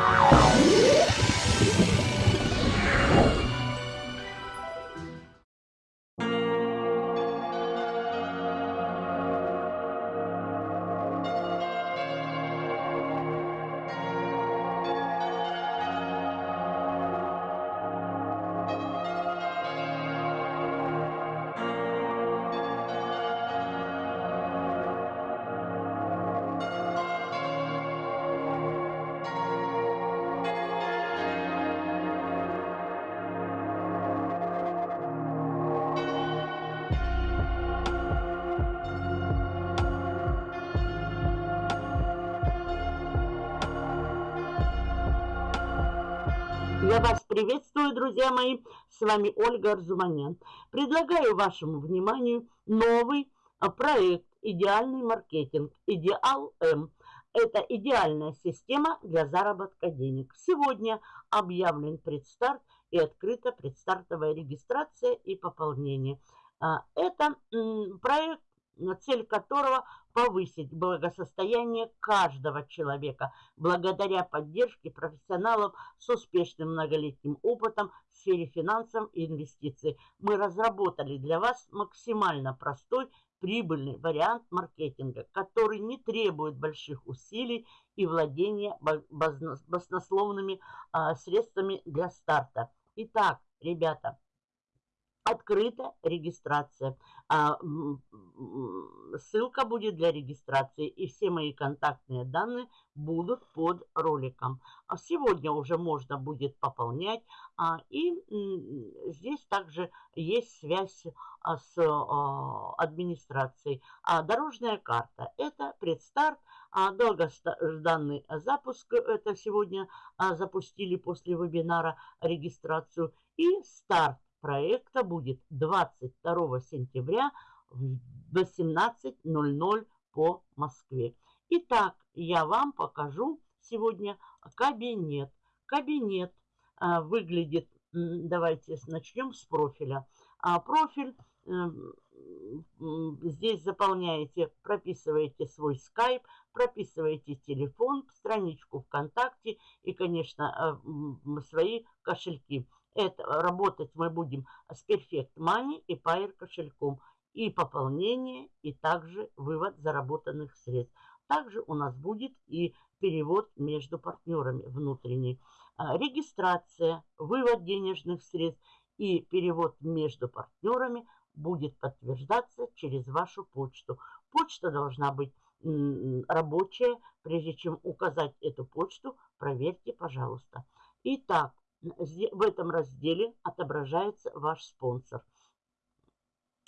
Wow. Я вас приветствую, друзья мои. С вами Ольга Арзуманян. Предлагаю вашему вниманию новый а, проект «Идеальный маркетинг» Идеал М. Это идеальная система для заработка денег. Сегодня объявлен предстарт и открыта предстартовая регистрация и пополнение. А, это проект цель которого повысить благосостояние каждого человека благодаря поддержке профессионалов с успешным многолетним опытом в сфере финансов и инвестиций. Мы разработали для вас максимально простой прибыльный вариант маркетинга, который не требует больших усилий и владения баснословными а, средствами для старта. Итак, ребята, открыта регистрация. А, ссылка будет для регистрации, и все мои контактные данные будут под роликом. А сегодня уже можно будет пополнять, а, и здесь также есть связь с администрацией. Дорожная карта – это предстарт, долгожданный запуск, это сегодня запустили после вебинара регистрацию, и старт проекта будет 22 сентября в 18.00 по Москве. Итак, я вам покажу сегодня кабинет. Кабинет а, выглядит, давайте начнем с профиля. А, профиль здесь заполняете, прописываете свой скайп, прописываете телефон, страничку ВКонтакте и, конечно, а, свои кошельки. Это работать мы будем с Perfect Money и Pair кошельком. И пополнение, и также вывод заработанных средств. Также у нас будет и перевод между партнерами внутренний. А, регистрация, вывод денежных средств и перевод между партнерами будет подтверждаться через вашу почту. Почта должна быть рабочая. Прежде чем указать эту почту, проверьте, пожалуйста. Итак, в этом разделе отображается ваш спонсор.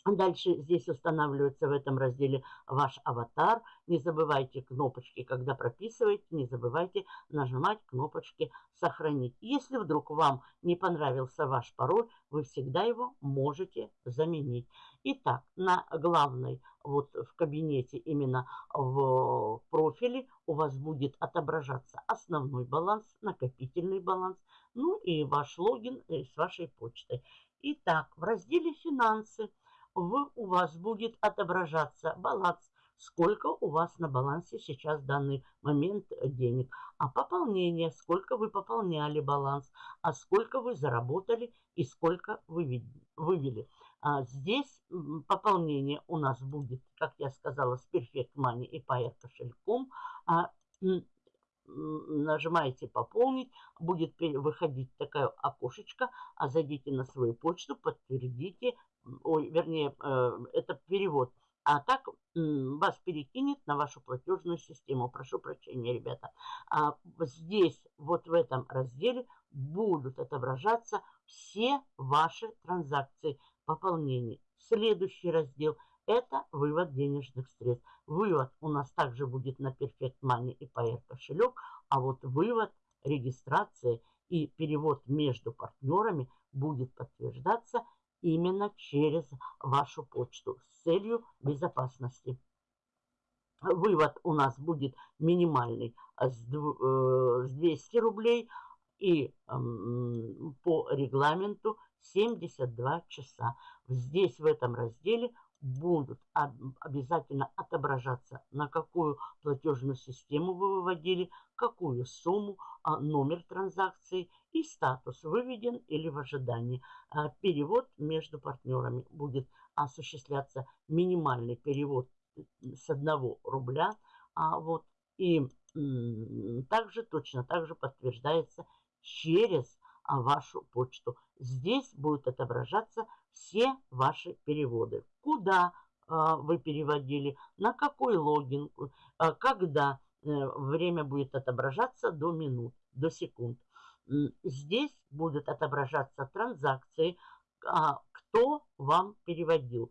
Дальше здесь устанавливается в этом разделе ваш аватар. Не забывайте кнопочки, когда прописываете, не забывайте нажимать кнопочки «Сохранить». Если вдруг вам не понравился ваш пароль, вы всегда его можете заменить. Итак, на главной, вот в кабинете, именно в профиле у вас будет отображаться основной баланс, накопительный баланс, ну и ваш логин э, с вашей почтой. Итак, в разделе «Финансы» вы, у вас будет отображаться баланс, сколько у вас на балансе сейчас в данный момент денег, а пополнение, сколько вы пополняли баланс, а сколько вы заработали и сколько вы вывели. А здесь пополнение у нас будет, как я сказала, с Perfect Money и Pair кошельком. А, нажимаете «Пополнить», будет выходить такое окошечко, а зайдите на свою почту, подтвердите ой, вернее, э, это перевод. А так вас перекинет на вашу платежную систему. Прошу прощения, ребята. А здесь, вот в этом разделе, будут отображаться все ваши транзакции пополнения. Следующий раздел – это вывод денежных средств. Вывод у нас также будет на Perfect Money и Pair кошелек, а вот вывод, регистрация и перевод между партнерами будет подтверждаться именно через вашу почту с целью безопасности. Вывод у нас будет минимальный с 200 э, рублей и по регламенту 72 часа. Здесь в этом разделе будут обязательно отображаться, на какую платежную систему вы выводили, какую сумму, а, номер транзакции и статус выведен или в ожидании. А, перевод между партнерами будет осуществляться минимальный перевод с 1 рубля. А вот, и также точно так же подтверждается через вашу почту. Здесь будут отображаться все ваши переводы. Куда а, вы переводили, на какой логин, а, когда э, время будет отображаться до минут, до секунд. Здесь будут отображаться транзакции, а, кто вам переводил,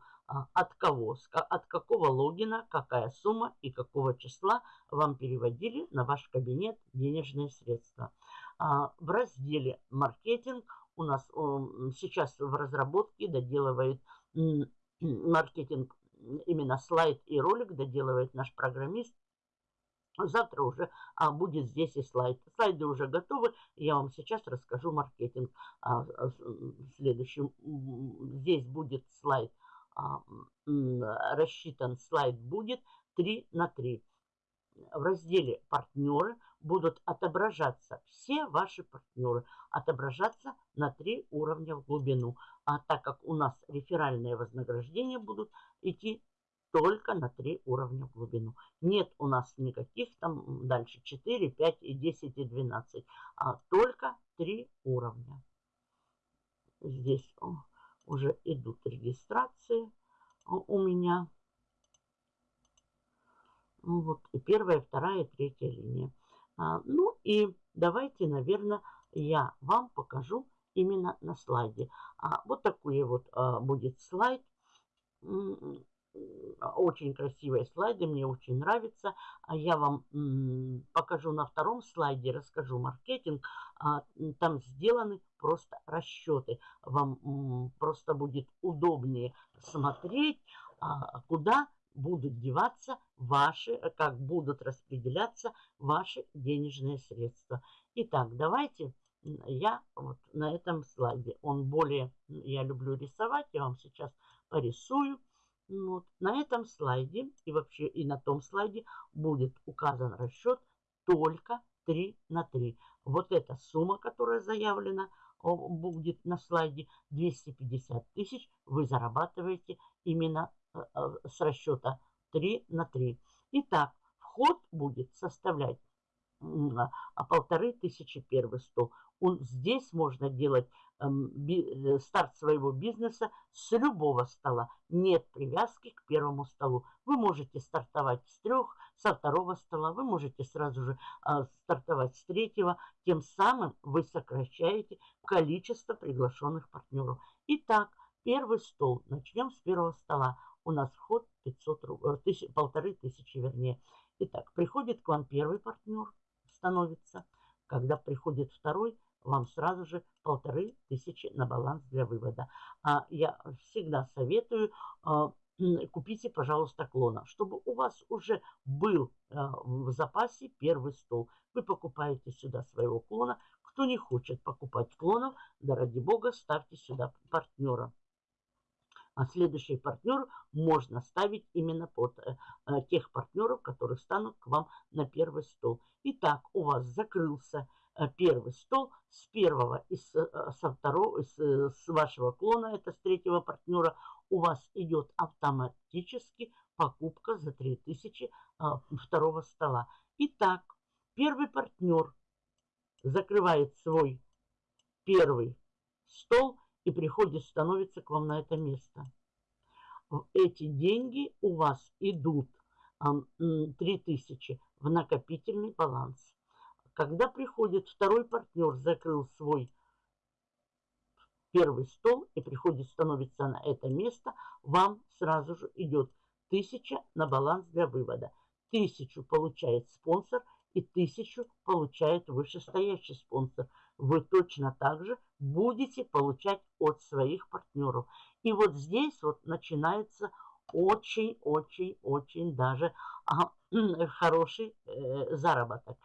от кого, от какого логина, какая сумма и какого числа вам переводили на ваш кабинет денежные средства. В разделе «Маркетинг» у нас сейчас в разработке доделывает маркетинг, именно слайд и ролик доделывает наш программист. Завтра уже а, будет здесь и слайд. Слайды уже готовы. Я вам сейчас расскажу маркетинг. А, а, следующим здесь будет слайд. А, рассчитан слайд будет 3 на 3. В разделе «Партнеры» будут отображаться все ваши партнеры, отображаться на три уровня в глубину. А так как у нас реферальные вознаграждения будут идти только на три уровня в глубину. Нет у нас никаких там дальше 4, 5 и 10 и 12, а только три уровня. Здесь уже идут регистрации у меня. Вот и первая, вторая, третья линия. А, ну и давайте, наверное, я вам покажу именно на слайде. А, вот такой вот а, будет слайд. Очень красивые слайды, мне очень нравится. Я вам покажу на втором слайде, расскажу маркетинг. Там сделаны просто расчеты. Вам просто будет удобнее смотреть, куда будут деваться ваши, как будут распределяться ваши денежные средства. Итак, давайте я вот на этом слайде, он более, я люблю рисовать, я вам сейчас порисую. Вот. На этом слайде и вообще и на том слайде будет указан расчет только 3 на 3. Вот эта сумма, которая заявлена, будет на слайде 250 тысяч, вы зарабатываете именно Э, э, с расчета 3 на 3. Итак, вход будет составлять а полторы тысячи первый стол. Он, здесь можно делать эм, э, старт своего бизнеса с любого стола. Нет привязки к первому столу. Вы можете стартовать с трех, со второго стола. Вы можете сразу же э, стартовать с третьего. Тем самым вы сокращаете количество приглашенных партнеров. Итак, первый стол. Начнем с первого стола у нас вход 500 рублей, тысяч, полторы тысячи вернее. Итак, приходит к вам первый партнер, становится. Когда приходит второй, вам сразу же полторы тысячи на баланс для вывода. А я всегда советую, а, купите, пожалуйста, клона, чтобы у вас уже был а, в запасе первый стол. Вы покупаете сюда своего клона. Кто не хочет покупать клонов, да ради бога, ставьте сюда партнера. А следующий партнер можно ставить именно под э, э, тех партнеров, которые станут к вам на первый стол. Итак, у вас закрылся э, первый стол с первого и с, со второго, с, с вашего клона, это с третьего партнера, у вас идет автоматически покупка за 3000 э, второго стола. Итак, первый партнер закрывает свой первый стол и приходит, становится к вам на это место. Эти деньги у вас идут 3000 в накопительный баланс. Когда приходит второй партнер, закрыл свой первый стол и приходит, становится на это место, вам сразу же идет 1000 на баланс для вывода. 1000 получает спонсор и 1000 получает вышестоящий спонсор – вы точно так же будете получать от своих партнеров. И вот здесь вот начинается очень-очень-очень даже а, хороший э, заработок.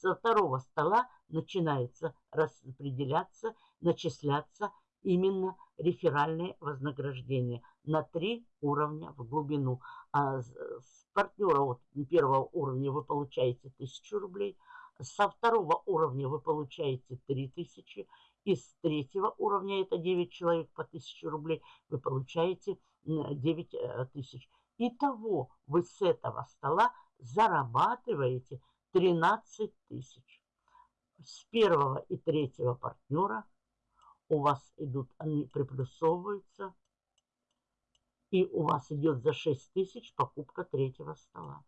Со второго стола начинается распределяться, начисляться именно реферальные вознаграждения на три уровня в глубину. А с партнера вот, первого уровня вы получаете 1000 рублей, со второго уровня вы получаете 3000, и с третьего уровня, это 9 человек по 1000 рублей, вы получаете 9 э. Итого вы с этого стола зарабатываете 13 тысяч. С первого и третьего партнера у вас идут, они приплюсовываются, и у вас идет за 6 тысяч покупка третьего стола.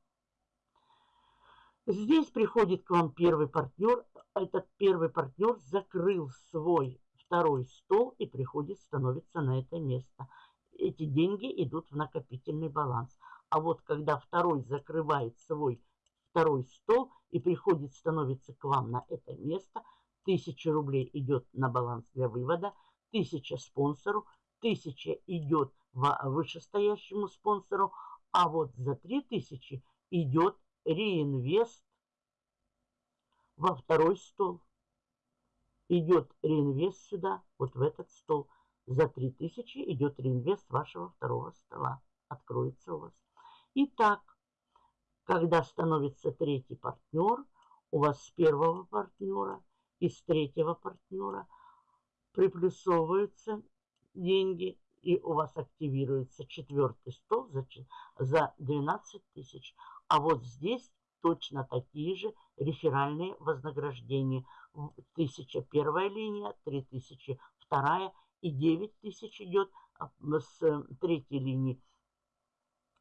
Здесь приходит к вам первый партнер. Этот первый партнер закрыл свой второй стол и приходит, становится на это место. Эти деньги идут в накопительный баланс. А вот когда второй закрывает свой второй стол и приходит, становится к вам на это место, 1000 рублей идет на баланс для вывода, 1000 спонсору, 1000 идет вышестоящему спонсору, а вот за 3000 идет реинвест во второй стол. Идет реинвест сюда, вот в этот стол. За 3000 идет реинвест вашего второго стола. Откроется у вас. Итак, когда становится третий партнер, у вас с первого партнера и с третьего партнера приплюсовываются деньги, и у вас активируется четвертый стол за, за 12 тысяч. А вот здесь точно такие же реферальные вознаграждения. 1000 первая линия, 3000 вторая и 9000 идет а, с третьей линии.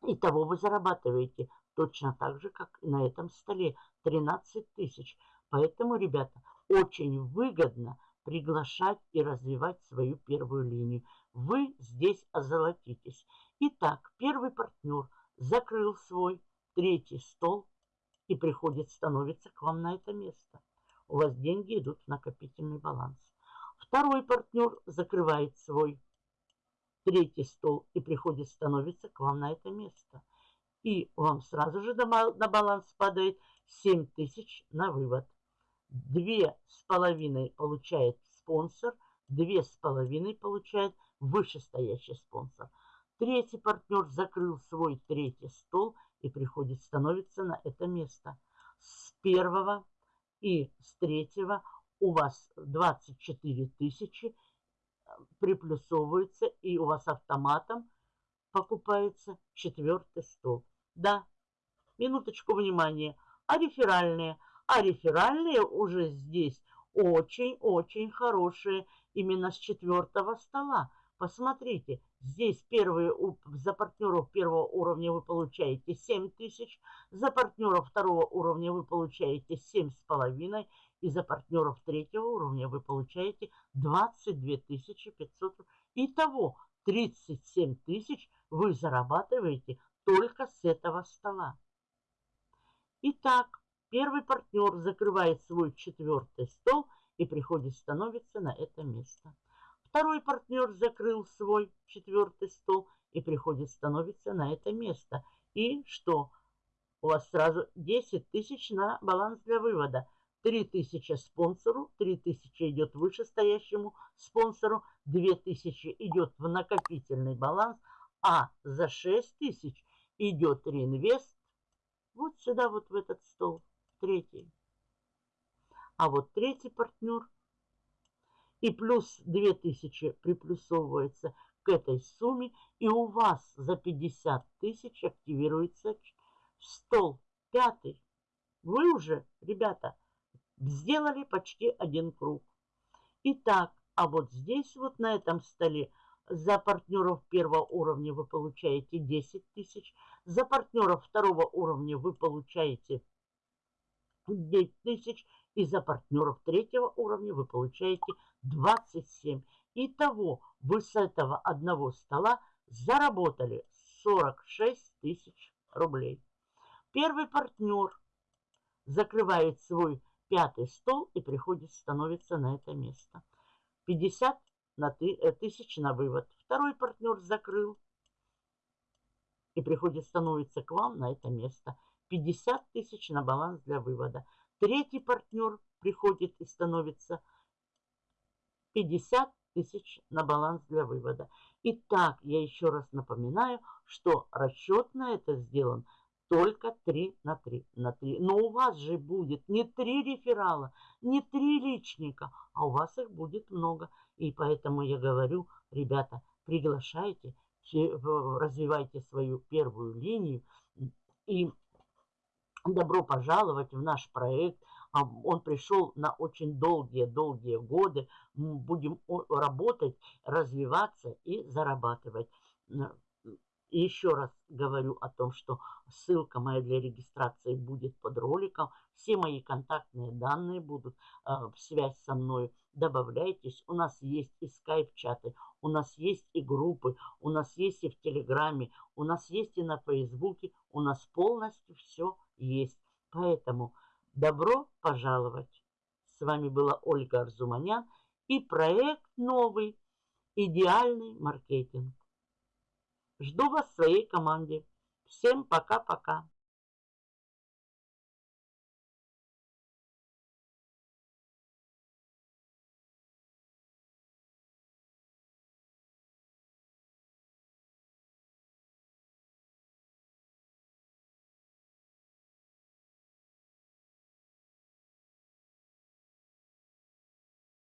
Итого вы зарабатываете точно так же, как на этом столе, 13 тысяч. Поэтому, ребята, очень выгодно приглашать и развивать свою первую линию. Вы здесь озолотитесь. Итак, первый партнер закрыл свой третий стол и приходит, становится к вам на это место. У вас деньги идут в накопительный баланс. Второй партнер закрывает свой третий стол и приходит, становится к вам на это место. И вам сразу же на баланс падает 7 тысяч на вывод. Две с половиной получает спонсор, две с половиной получает вышестоящий спонсор. Третий партнер закрыл свой третий стол и приходит, становится на это место. С первого и с третьего у вас 24 тысячи э, приплюсовывается, и у вас автоматом покупается четвертый стол. Да, минуточку внимания. А реферальные? А реферальные уже здесь очень-очень хорошие именно с четвертого стола. Посмотрите, здесь первые, за партнеров первого уровня вы получаете 7 тысяч, за партнеров второго уровня вы получаете 7,5 и за партнеров третьего уровня вы получаете 22 500. Итого 37 тысяч вы зарабатываете только с этого стола. Итак, первый партнер закрывает свой четвертый стол и приходит становится на это место. Второй партнер закрыл свой четвертый стол и приходит, становится на это место. И что? У вас сразу 10 тысяч на баланс для вывода. 3 тысячи спонсору, 3 тысячи идет вышестоящему спонсору, 2 тысячи идет в накопительный баланс, а за 6 тысяч идет реинвест вот сюда, вот в этот стол, третий. А вот третий партнер – и плюс 2000 приплюсовывается к этой сумме, и у вас за 50 тысяч активируется стол пятый. Вы уже, ребята, сделали почти один круг. Итак, а вот здесь вот на этом столе за партнеров первого уровня вы получаете 10 тысяч, за партнеров второго уровня вы получаете 9 тысяч, и за партнеров третьего уровня вы получаете 27. Итого вы с этого одного стола заработали 46 тысяч рублей. Первый партнер закрывает свой пятый стол и приходит, становится на это место. 50 на э, тысяч на вывод. Второй партнер закрыл и приходит, становится к вам на это место. 50 тысяч на баланс для вывода. Третий партнер приходит и становится 50 тысяч на баланс для вывода. Итак, я еще раз напоминаю, что расчет на это сделан только 3 на 3 на 3. Но у вас же будет не 3 реферала, не 3 личника, а у вас их будет много. И поэтому я говорю, ребята, приглашайте, развивайте свою первую линию и добро пожаловать в наш проект. А, он пришел на очень долгие-долгие годы. Мы будем работать, развиваться и зарабатывать. И еще раз говорю о том, что ссылка моя для регистрации будет под роликом. Все мои контактные данные будут э, в связь со мной. Добавляйтесь. У нас есть и скайп-чаты, у нас есть и группы, у нас есть и в Телеграме, у нас есть и на Фейсбуке. У нас полностью все есть. Поэтому добро пожаловать. С вами была Ольга Арзуманян и проект новый «Идеальный маркетинг». Жду вас в своей команде. Всем пока-пока.